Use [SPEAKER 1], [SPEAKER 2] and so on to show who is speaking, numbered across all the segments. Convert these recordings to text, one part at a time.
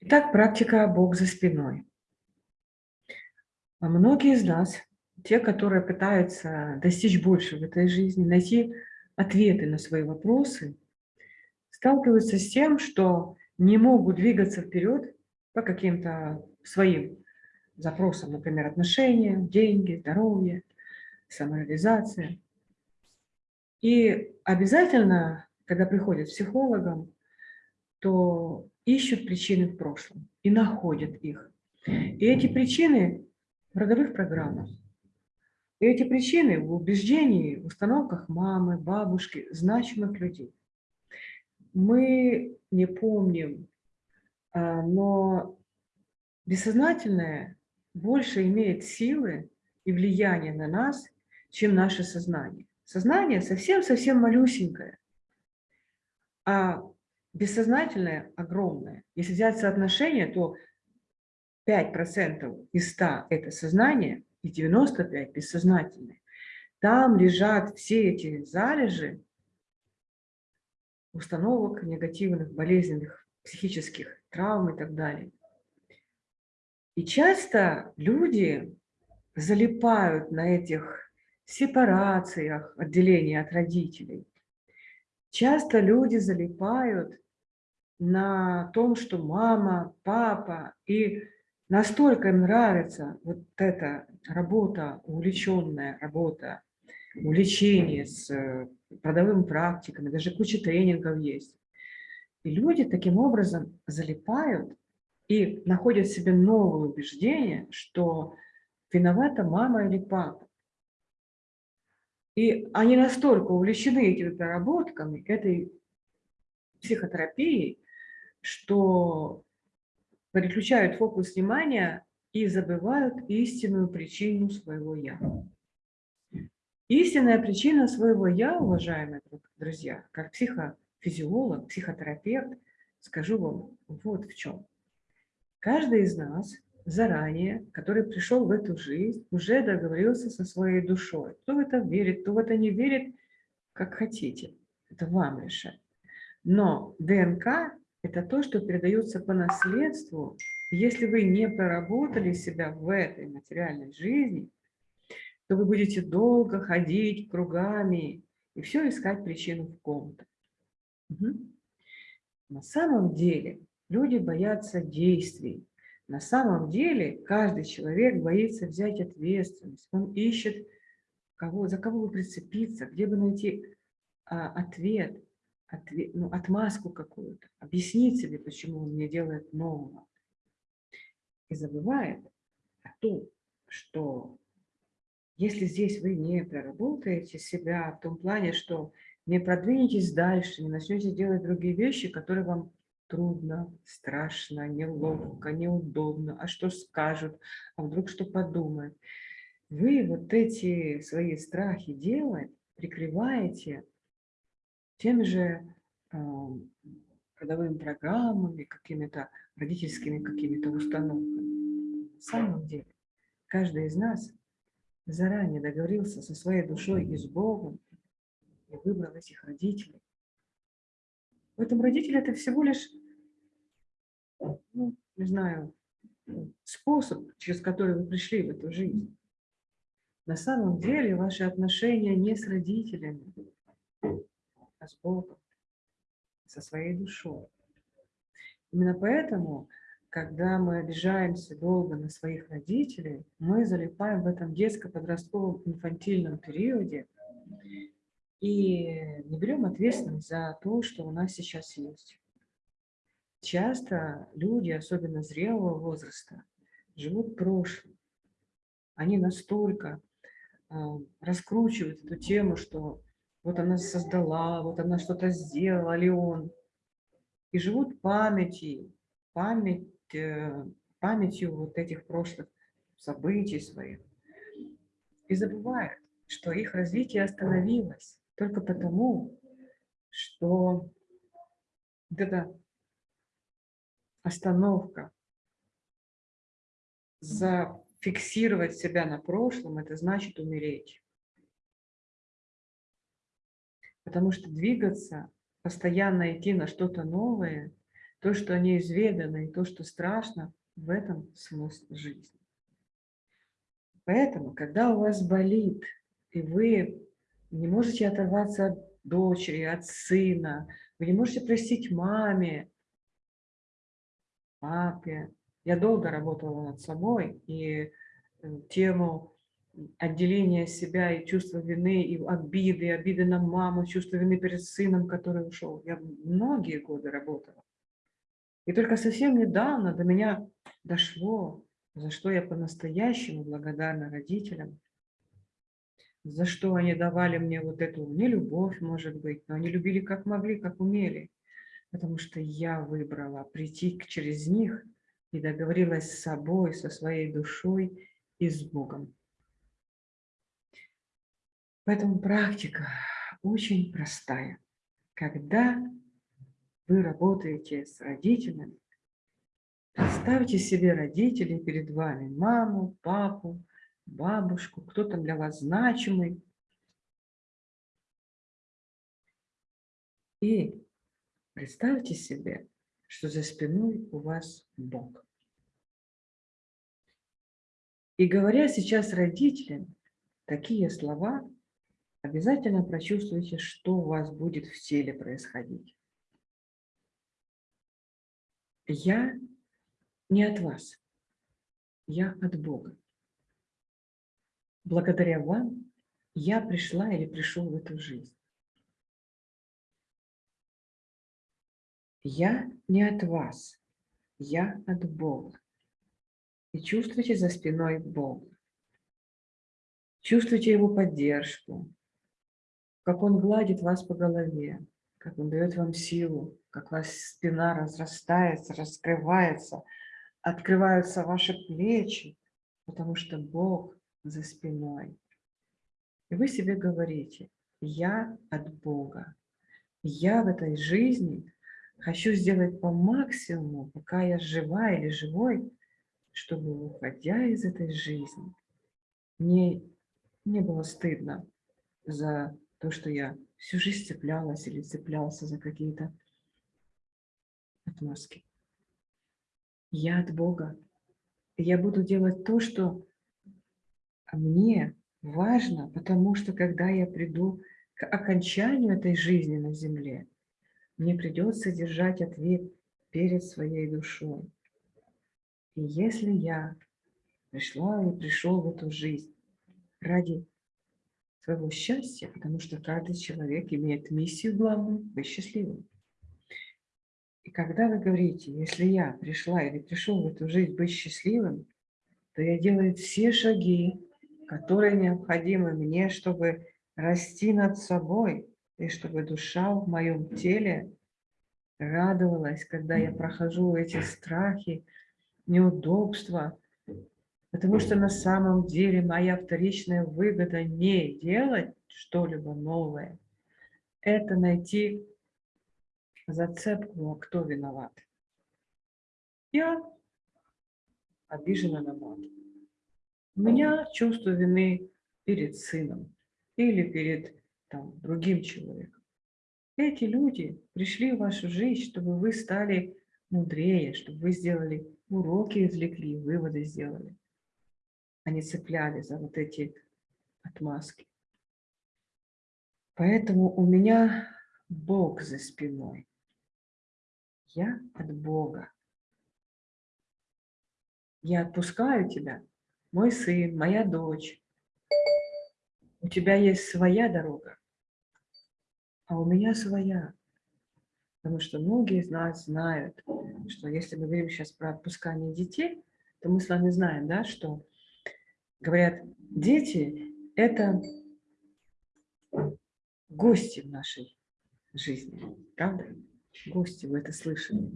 [SPEAKER 1] Итак, практика «Бог за спиной». А многие из нас, те, которые пытаются достичь больше в этой жизни, найти ответы на свои вопросы, сталкиваются с тем, что не могут двигаться вперед по каким-то своим запросам, например, отношения, деньги, здоровье, самореализация. И обязательно, когда приходят к психологам, то ищут причины в прошлом и находят их. И эти причины в родовых программах. И эти причины в убеждении, в установках мамы, бабушки, значимых людей. Мы не помним, а, но бессознательное больше имеет силы и влияние на нас, чем наше сознание. Сознание совсем-совсем малюсенькое, а бессознательное огромное. Если взять соотношение, то 5% из 100 – это сознание, и 95% – бессознательное. Там лежат все эти залежи установок негативных, болезненных, психических травм и так далее. И часто люди залипают на этих сепарациях, отделении от родителей. Часто люди залипают на том, что мама, папа, и настолько им нравится вот эта работа, увлеченная работа, увлечение с э, продовыми практиками, даже куча тренингов есть. И люди таким образом залипают и находят в себе новое убеждение, что виновата мама или папа. И они настолько увлечены этими проработками, этой психотерапией, что переключают фокус внимания и забывают истинную причину своего «я». Истинная причина своего «я», уважаемые друзья, как психофизиолог, психотерапевт, скажу вам вот в чем. Каждый из нас заранее, который пришел в эту жизнь, уже договорился со своей душой. Кто в это верит, кто в это не верит, как хотите. Это вам решать. Но ДНК это то, что передается по наследству. Если вы не проработали себя в этой материальной жизни, то вы будете долго ходить кругами и все искать причину в ком-то. Угу. На самом деле люди боятся действий. На самом деле каждый человек боится взять ответственность. Он ищет, кого, за кого бы прицепиться, где бы найти а, ответ ответ, ну, отмазку какую-то, объяснить себе, почему он не делает нового. И забывает о том, что если здесь вы не проработаете себя в том плане, что не продвинетесь дальше, не начнете делать другие вещи, которые вам трудно, страшно, неловко, неудобно, а что скажут, а вдруг что подумают. Вы вот эти свои страхи делать прикрываете теми же родовыми программами, какими-то родительскими какими-то установками. На самом деле, каждый из нас заранее договорился со своей душой и с Богом и выбрал этих родителей. В этом родителе это всего лишь, ну, не знаю, способ, через который вы пришли в эту жизнь. На самом деле ваши отношения не с родителями, с Богом, со своей душой. Именно поэтому, когда мы обижаемся долго на своих родителей, мы залипаем в этом детско-подростковом инфантильном периоде и не берем ответственность за то, что у нас сейчас есть. Часто люди, особенно зрелого возраста, живут прошлым. Они настолько э, раскручивают эту тему, что вот она создала, вот она что-то сделала, ли он. И живут памятью, память, э, памятью вот этих прошлых событий своих. И забывают, что их развитие остановилось только потому, что вот эта остановка, зафиксировать себя на прошлом, это значит умереть. Потому что двигаться, постоянно идти на что-то новое, то, что неизведано, и то, что страшно, в этом смысл жизни. Поэтому, когда у вас болит, и вы не можете оторваться от дочери, от сына, вы не можете простить маме, папе. Я долго работала над собой, и э, тему отделения себя и чувства вины, и обиды, обиды на маму, чувство вины перед сыном, который ушел. Я многие годы работала. И только совсем недавно до меня дошло, за что я по-настоящему благодарна родителям, за что они давали мне вот эту нелюбовь, может быть, но они любили как могли, как умели, потому что я выбрала прийти через них и договорилась с собой, со своей душой и с Богом. Поэтому практика очень простая. Когда вы работаете с родителями, представьте себе родителей перед вами, маму, папу, бабушку, кто там для вас значимый. И представьте себе, что за спиной у вас Бог. И говоря сейчас родителям такие слова, обязательно прочувствуйте, что у вас будет в теле происходить. Я не от вас, я от Бога. Благодаря вам я пришла или пришел в эту жизнь. Я не от вас, я от Бога. И чувствуйте за спиной Бога. Чувствуйте Его поддержку, как Он гладит вас по голове, как Он дает вам силу, как ваша спина разрастается, раскрывается, открываются ваши плечи, потому что Бог за спиной. И вы себе говорите, я от Бога. Я в этой жизни хочу сделать по максимуму, пока я жива или живой, чтобы, уходя из этой жизни, мне не было стыдно за то, что я всю жизнь цеплялась или цеплялся за какие-то отмазки. Я от Бога. Я буду делать то, что мне важно, потому что когда я приду к окончанию этой жизни на земле, мне придется держать ответ перед своей душой. И если я пришла и пришел в эту жизнь ради своего счастья, потому что каждый человек имеет миссию главную – быть счастливым. И когда вы говорите, если я пришла или пришел в эту жизнь быть счастливым, то я делаю все шаги, которые необходимы мне, чтобы расти над собой, и чтобы душа в моем теле радовалась, когда я прохожу эти страхи, неудобства, потому что на самом деле моя вторичная выгода не делать что-либо новое, это найти зацепку, а кто виноват. Я обижена на мать. У меня чувство вины перед сыном или перед там, другим человеком. Эти люди пришли в вашу жизнь, чтобы вы стали мудрее, чтобы вы сделали уроки, извлекли, выводы сделали. Они цепляли за вот эти отмазки. Поэтому у меня Бог за спиной. Я от Бога. Я отпускаю тебя мой сын, моя дочь, у тебя есть своя дорога, а у меня своя. Потому что многие из нас знают, что если мы говорим сейчас про отпускание детей, то мы с вами знаем, да, что говорят, дети – это гости в нашей жизни, правда? Гости, вы это слышали.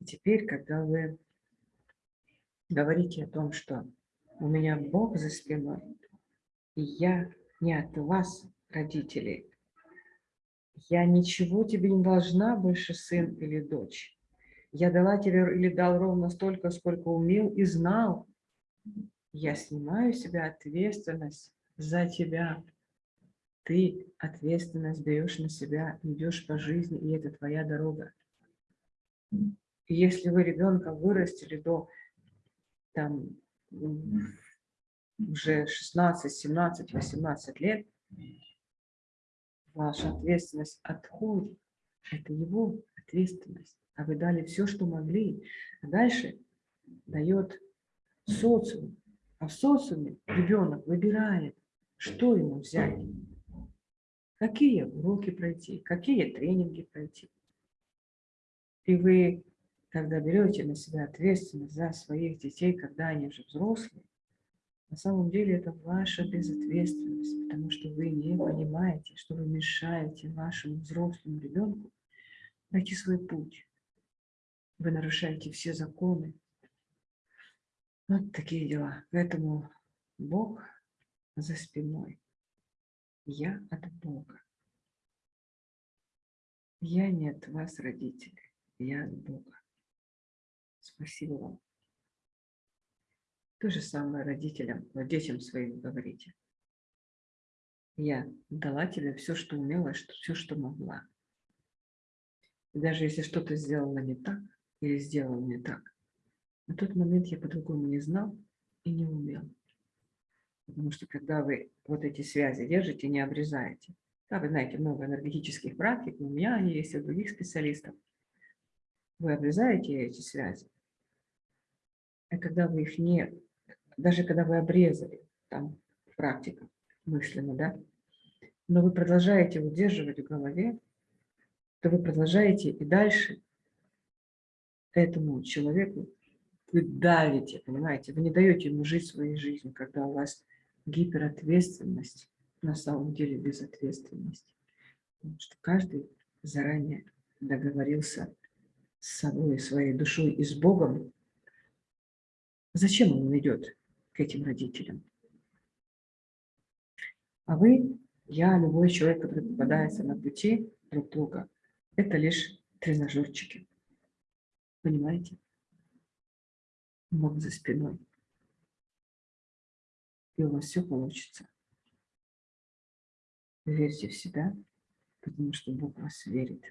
[SPEAKER 1] И теперь, когда вы говорите о том, что у меня Бог за спиной, и я не от вас, родителей. Я ничего тебе не должна больше, сын или дочь. Я дала тебе или дал ровно столько, сколько умел и знал. Я снимаю себя ответственность за тебя. Ты ответственность берешь на себя, идешь по жизни, и это твоя дорога. Если вы ребенка вырастили до там, уже 16, 17, 18 лет, ваша ответственность отходит. Это его ответственность. А вы дали все, что могли. А дальше дает социум. А в социуме ребенок выбирает, что ему взять, какие уроки пройти, какие тренинги пройти. И вы, когда берете на себя ответственность за своих детей, когда они уже взрослые, на самом деле это ваша безответственность, потому что вы не понимаете, что вы мешаете вашему взрослому ребенку найти свой путь. Вы нарушаете все законы. Вот такие дела. Поэтому Бог за спиной. Я от Бога. Я не от вас, родители. Я от Бога. Спасибо вам. То же самое родителям, детям своим говорите. Я дала тебе все, что умела, все, что могла. И даже если что-то сделала не так, или сделал не так, на тот момент я по-другому не знал и не умел. Потому что когда вы вот эти связи держите, не обрезаете, да, вы знаете много энергетических практик, у меня они есть, у других специалистов, вы обрезаете эти связи, а когда вы их не даже когда вы обрезали, там практика мысленно, да, но вы продолжаете удерживать в голове, то вы продолжаете и дальше этому человеку вы давите, понимаете, вы не даете ему жить своей жизнью, когда у вас гиперответственность, на самом деле безответственность. Потому что каждый заранее договорился с собой, своей душой и с Богом, зачем он идет к этим родителям. А вы, я, любой человек, который попадается на пути друг друга, это лишь тренажерчики. Понимаете? Бог за спиной. И у вас все получится. Верьте в себя, потому что Бог вас верит.